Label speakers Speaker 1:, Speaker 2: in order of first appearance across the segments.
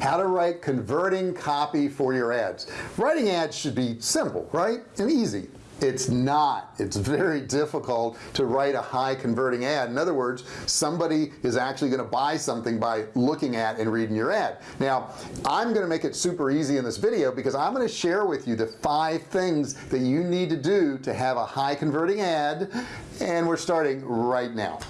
Speaker 1: how to write converting copy for your ads. Writing ads should be simple right? And easy. It's not. It's very difficult to write a high converting ad. In other words somebody is actually going to buy something by looking at and reading your ad. Now I'm going to make it super easy in this video because I'm going to share with you the five things that you need to do to have a high converting ad and we're starting right now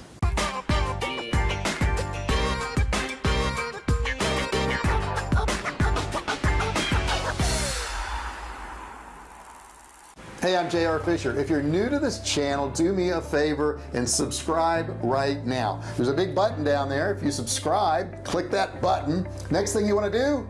Speaker 1: hey I'm JR Fisher. If you're new to this channel do me a favor and subscribe right now. There's a big button down there. If you subscribe click that button. Next thing you want to do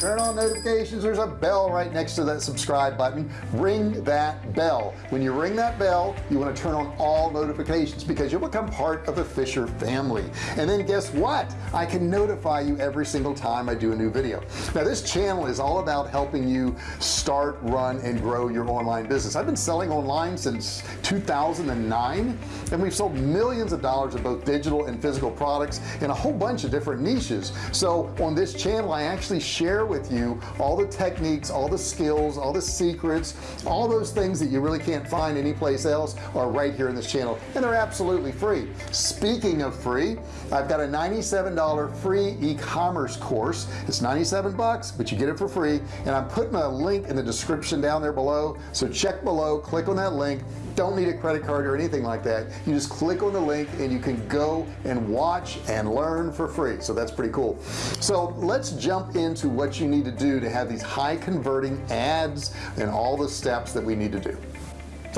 Speaker 1: turn on notifications. There's a bell right next to that subscribe button. Ring that bell. When you ring that bell you want to turn on all notifications because you'll become part of the Fisher family. And then guess what? I can notify you every single time I do a new video. Now this channel is all about helping you start run and grow your online business. I've been selling online since 2009 and we've sold millions of dollars of both digital and physical products in a whole bunch of different niches. So on this channel I actually share with you all the techniques all the skills all the secrets all those things that you really can't find anyplace else are right here in this channel and they're absolutely free. Speaking of free I've got a $97 free e-commerce course. It's 97 bucks but you get it for free and I'm putting a link in the description down there below so check below click on that link don't need a credit card or anything like that. You just click on the link and you can go and watch and learn for free. So that's pretty cool. So let's jump into what you need to do to have these high converting ads and all the steps that we need to do.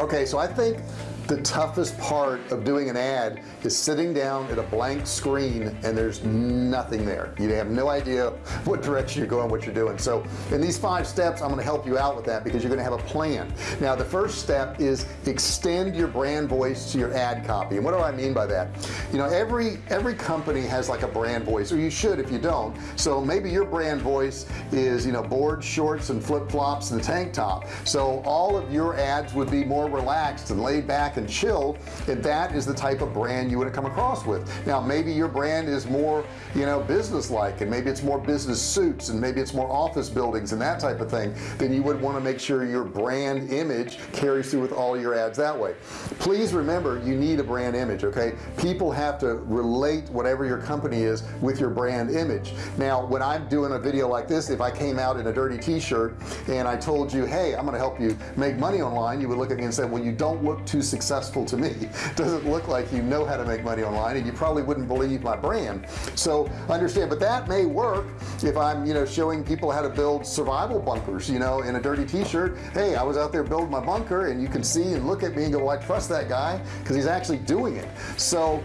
Speaker 1: Okay so I think the toughest part of doing an ad is sitting down at a blank screen and there's nothing there. You have no idea what direction you're going what you're doing. So in these five steps I'm going to help you out with that because you're going to have a plan. Now the first step is extend your brand voice to your ad copy. And what do I mean by that? You know every every company has like a brand voice or you should if you don't. So maybe your brand voice is you know board shorts and flip-flops and tank top. So all of your ads would be more relaxed and laid back and chill and that is the type of brand you would have come across with. Now maybe your brand is more you know business-like and maybe it's more business suits and maybe it's more office buildings and that type of thing then you would want to make sure your brand image carries through with all your ads that way. Please remember you need a brand image okay? People have to relate whatever your company is with your brand image. Now when I'm doing a video like this if I came out in a dirty t-shirt and I told you hey I'm gonna help you make money online you would look at me and say well you don't look too successful successful to me. Doesn't look like you know how to make money online and you probably wouldn't believe my brand. So understand but that may work if I'm you know showing people how to build survival bunkers you know in a dirty t-shirt. Hey I was out there building my bunker and you can see and look at me and go well, I trust that guy because he's actually doing it. So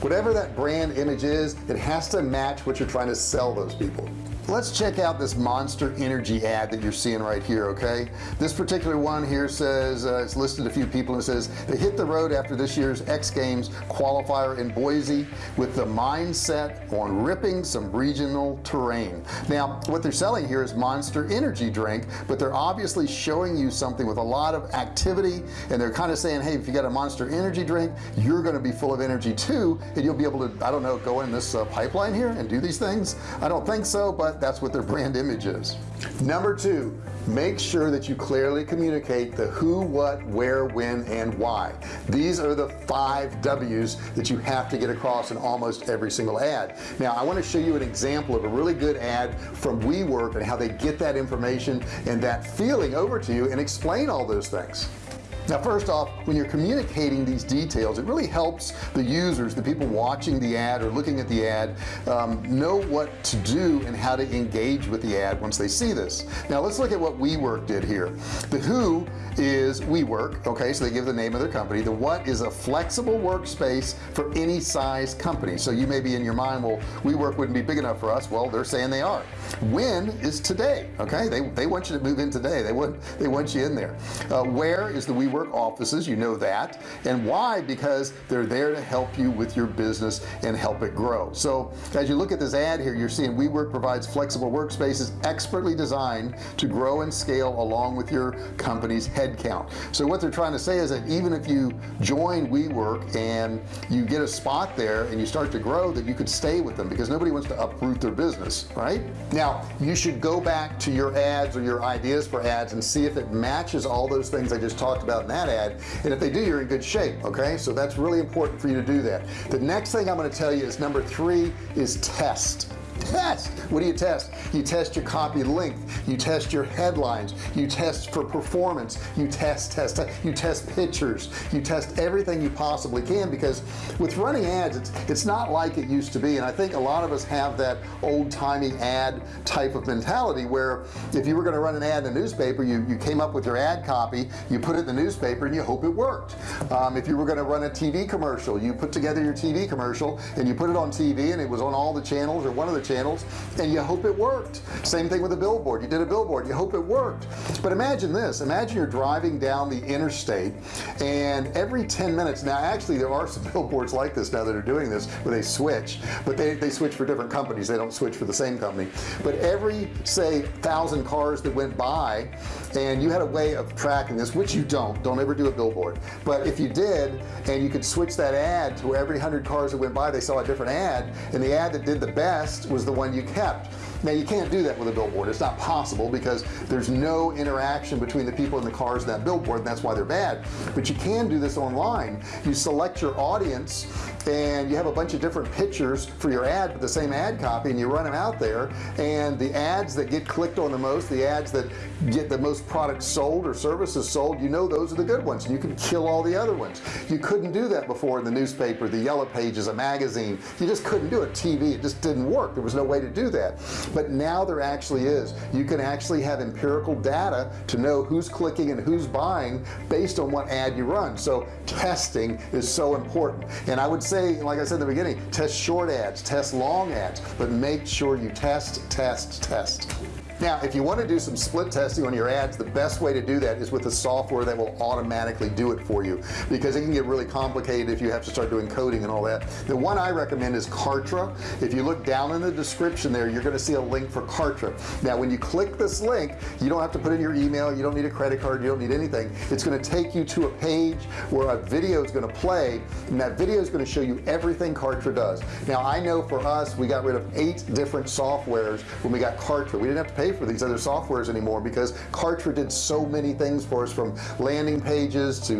Speaker 1: whatever that brand image is it has to match what you're trying to sell those people let's check out this monster energy ad that you're seeing right here okay? This particular one here says uh, it's listed a few people and says they hit the road after this year's X Games qualifier in Boise with the mindset on ripping some regional terrain. Now what they're selling here is monster energy drink but they're obviously showing you something with a lot of activity and they're kind of saying hey if you got a monster energy drink you're going to be full of energy too and you'll be able to I don't know go in this uh, pipeline here and do these things? I don't think so but that's what their brand image is. Number two make sure that you clearly communicate the who what where when and why. These are the five W's that you have to get across in almost every single ad. Now I want to show you an example of a really good ad from WeWork and how they get that information and that feeling over to you and explain all those things now first off when you're communicating these details it really helps the users the people watching the ad or looking at the ad um, know what to do and how to engage with the ad once they see this. Now let's look at what WeWork did here. The who is WeWork okay so they give the name of their company. The what is a flexible workspace for any size company. So you may be in your mind well WeWork wouldn't be big enough for us. Well they're saying they are. When is today okay? They, they want you to move in today. They want they want you in there. Uh, where is the WeWork Offices you know that. And why? Because they're there to help you with your business and help it grow. So as you look at this ad here you're seeing WeWork provides flexible workspaces expertly designed to grow and scale along with your company's headcount so what they're trying to say is that even if you join WeWork and you get a spot there and you start to grow that you could stay with them because nobody wants to uproot their business right? Now you should go back to your ads or your ideas for ads and see if it matches all those things I just talked about that ad and if they do you're in good shape okay? So that's really important for you to do that. The next thing I'm going to tell you is number three is test test. What do you test? You test your copy length. You test your headlines. You test for performance. You test test, you test pictures. You test everything you possibly can because with running ads it's it's not like it used to be. And I think a lot of us have that old-timey ad type of mentality where if you were going to run an ad in a newspaper you you came up with your ad copy you put it in the newspaper and you hope it worked. Um, if you were going to run a TV commercial you put together your TV commercial and you put it on TV and it was on all the channels or one of the channels and you hope it worked. Same thing with a billboard. You did a billboard. You hope it worked. But imagine this. Imagine you're driving down the interstate and every 10 minutes now actually there are some billboards like this now that are doing this where they switch but they, they switch for different companies. They don't switch for the same company. But every say thousand cars that went by and you had a way of tracking this which you don't. Don't ever do a billboard. But if you did and you could switch that ad to where every hundred cars that went by they saw a different ad and the ad that did the best was was the one you kept. Now you can't do that with a billboard. It's not possible because there's no interaction between the people in the cars in that billboard and that's why they're bad. But you can do this online. You select your audience and you have a bunch of different pictures for your ad the same ad copy and you run them out there. And the ads that get clicked on the most the ads that get the most products sold or services sold you know those are the good ones you can kill all the other ones. You couldn't do that before in the newspaper the yellow pages a magazine. You just couldn't do it. TV it just didn't work. There was no way to do that. But now there actually is. You can actually have empirical data to know who's clicking and who's buying based on what ad you run. So testing is so important. And I would say like I said in the beginning test short ads test long ads but make sure you test test test now if you want to do some split testing on your ads the best way to do that is with a software that will automatically do it for you. Because it can get really complicated if you have to start doing coding and all that. The one I recommend is Kartra. If you look down in the description there you're going to see a link for Kartra. Now when you click this link you don't have to put in your email you don't need a credit card you don't need anything. It's going to take you to a page where a video is going to play and that video is going to show you everything Kartra does. Now I know for us we got rid of eight different softwares when we got Kartra. We didn't have to pay for these other softwares anymore because Kartra did so many things for us from landing pages to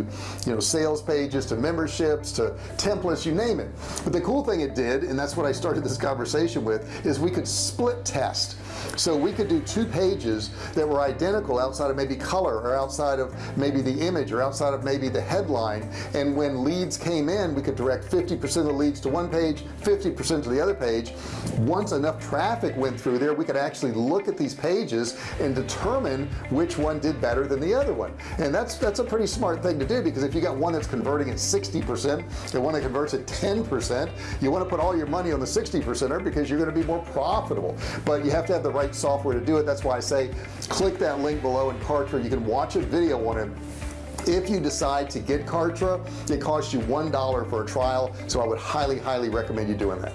Speaker 1: you know sales pages to memberships to templates you name it. But the cool thing it did and that's what I started this conversation with is we could split test so we could do two pages that were identical outside of maybe color or outside of maybe the image or outside of maybe the headline. And when leads came in we could direct 50% of the leads to one page 50% to the other page. Once enough traffic went through there we could actually look at these pages and determine which one did better than the other one. And that's that's a pretty smart thing to do because if you got one that's converting at 60% and one that converts at 10% you want to put all your money on the 60 percenter because you're going to be more profitable. But you have to have the right software to do it. That's why I say click that link below in Kartra. You can watch a video on it. If you decide to get Kartra it costs you one dollar for a trial so I would highly highly recommend you doing that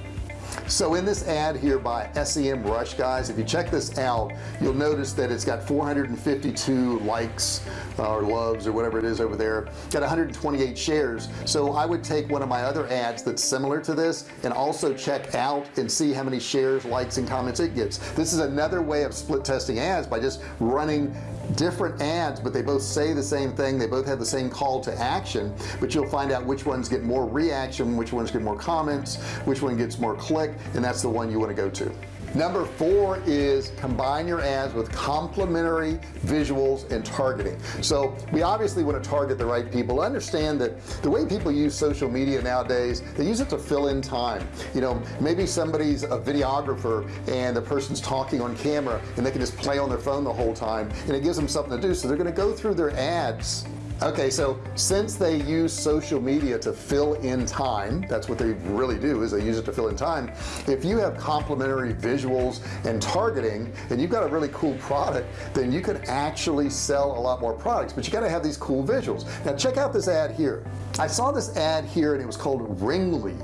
Speaker 1: so in this ad here by SEMrush guys if you check this out you'll notice that it's got 452 likes uh, or loves or whatever it is over there. Got 128 shares. So I would take one of my other ads that's similar to this and also check out and see how many shares likes and comments it gets. This is another way of split testing ads by just running different ads but they both say the same thing. They both have the same call to action but you'll find out which ones get more reaction which ones get more comments which one gets more click and that's the one you want to go to number four is combine your ads with complementary visuals and targeting. So we obviously want to target the right people. Understand that the way people use social media nowadays they use it to fill in time. You know maybe somebody's a videographer and the person's talking on camera and they can just play on their phone the whole time and it gives them something to do. So they're going to go through their ads okay so since they use social media to fill in time that's what they really do is they use it to fill in time. If you have complementary visuals and targeting and you've got a really cool product then you can actually sell a lot more products but you got to have these cool visuals. Now check out this ad here. I saw this ad here and it was called Ringly.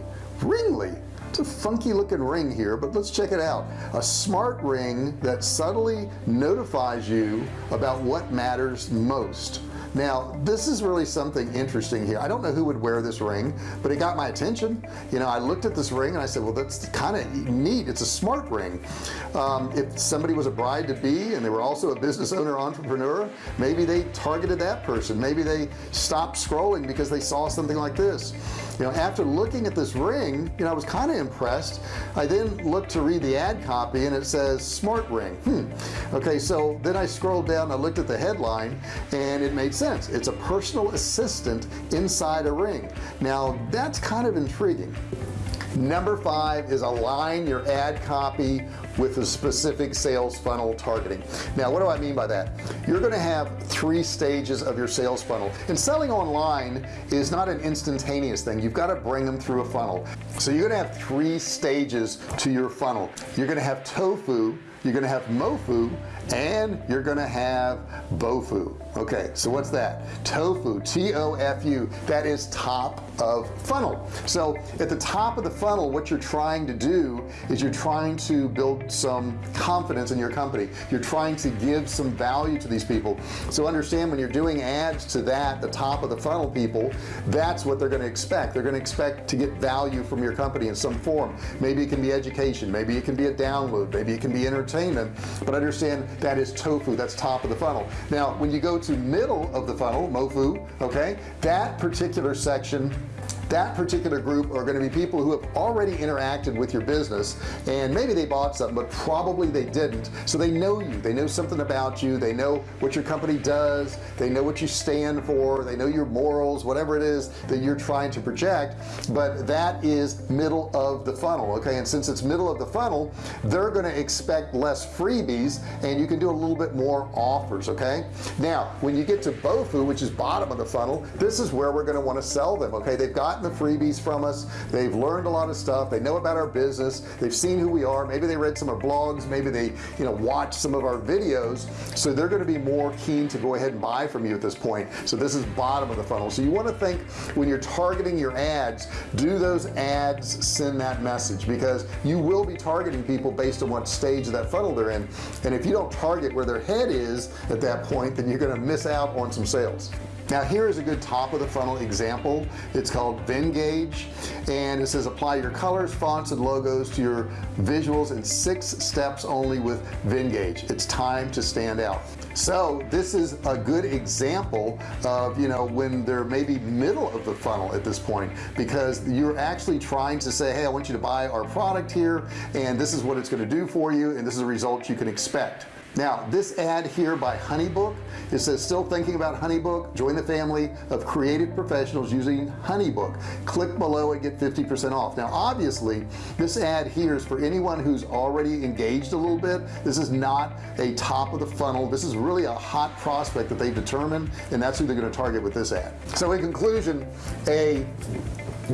Speaker 1: Ringly it's a funky looking ring here but let's check it out. A smart ring that subtly notifies you about what matters most. Now this is really something interesting here. I don't know who would wear this ring but it got my attention. You know I looked at this ring and I said well that's kind of neat. It's a smart ring. Um, if somebody was a bride to be and they were also a business owner entrepreneur maybe they targeted that person. Maybe they stopped scrolling because they saw something like this you know after looking at this ring you know I was kind of impressed. I then looked to read the ad copy and it says smart ring. Hmm. okay so then I scrolled down I looked at the headline and it made sense. It's a personal assistant inside a ring. Now that's kind of intriguing number five is align your ad copy with a specific sales funnel targeting. Now what do I mean by that? You're going to have three stages of your sales funnel and selling online is not an instantaneous thing. You've got to bring them through a funnel. So you're going to have three stages to your funnel. You're going to have tofu you're gonna have mofu and you're gonna have bofu. Okay so what's that? Tofu t-o-f-u that is top of funnel. So at the top of the funnel what you're trying to do is you're trying to build some confidence in your company. You're trying to give some value to these people. So understand when you're doing ads to that the top of the funnel people that's what they're going to expect. They're going to expect to get value from your company in some form. Maybe it can be education. Maybe it can be a download. Maybe it can be entertainment but understand that is tofu. That's top of the funnel. Now when you go to middle of the funnel mofu okay that particular section that particular group are going to be people who have already interacted with your business and maybe they bought something but probably they didn't. So they know you they know something about you they know what your company does they know what you stand for they know your morals whatever it is that you're trying to project but that is middle of the funnel okay? And since it's middle of the funnel they're going to expect less freebies and you can do a little bit more offers okay? Now when you get to bofu which is bottom of the funnel this is where we're going to want to sell them okay? They've got gotten the freebies from us. They've learned a lot of stuff. They know about our business. They've seen who we are. Maybe they read some of our blogs. Maybe they you know watch some of our videos. So they're going to be more keen to go ahead and buy from you at this point. So this is bottom of the funnel. So you want to think when you're targeting your ads do those ads send that message? Because you will be targeting people based on what stage of that funnel they're in. And if you don't target where their head is at that point then you're going to miss out on some sales now here is a good top of the funnel example. It's called Venngage and it says apply your colors fonts and logos to your visuals in six steps only with Venngage. It's time to stand out. So this is a good example of you know when they're maybe middle of the funnel at this point because you're actually trying to say hey I want you to buy our product here and this is what it's going to do for you and this is a result you can expect now this ad here by honeybook it says still thinking about honeybook? Join the family of creative professionals using honeybook. Click below and get 50% off. Now obviously this ad here is for anyone who's already engaged a little bit. This is not a top of the funnel. This is really a hot prospect that they've determined and that's who they're going to target with this ad. So in conclusion a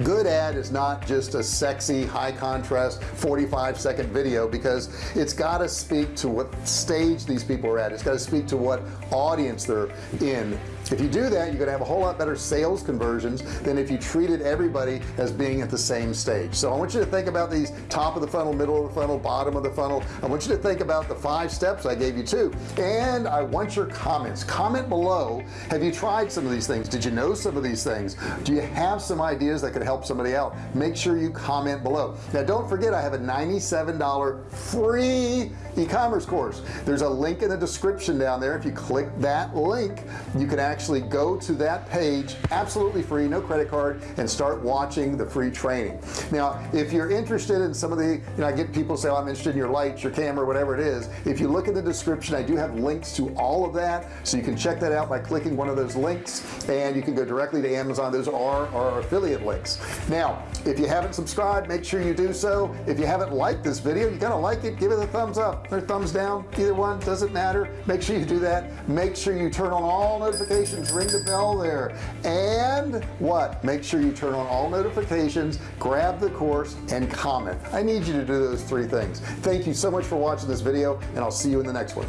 Speaker 1: good ad is not just a sexy high contrast 45 second video because it's got to speak to what stage these people are at. It's got to speak to what audience they're in if you do that you're gonna have a whole lot better sales conversions than if you treated everybody as being at the same stage. So I want you to think about these top of the funnel middle of the funnel bottom of the funnel. I want you to think about the five steps I gave you too. And I want your comments. Comment below have you tried some of these things? Did you know some of these things? Do you have some ideas that could help somebody out? Make sure you comment below. Now don't forget I have a $97 free e-commerce course. There's a link in the description down there. If you click that link you can actually go to that page absolutely free no credit card and start watching the free training. Now if you're interested in some of the you know I get people say oh, I'm interested in your lights your camera whatever it is. If you look in the description I do have links to all of that so you can check that out by clicking one of those links and you can go directly to Amazon. Those are our affiliate links. Now if you haven't subscribed make sure you do so. If you haven't liked this video you gotta like it give it a thumbs up or thumbs down. Either one doesn't matter. Make sure you do that. Make sure you turn on all notifications notifications ring the bell there and what make sure you turn on all notifications grab the course and comment I need you to do those three things thank you so much for watching this video and I'll see you in the next one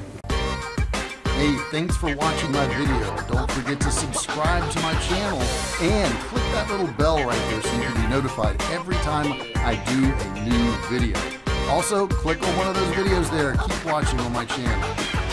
Speaker 1: Hey, thanks for watching my video. Don't forget to subscribe to my channel and click that little bell right there so you can be notified every time I do a new video. Also, click on one of those videos there. Keep watching on my channel.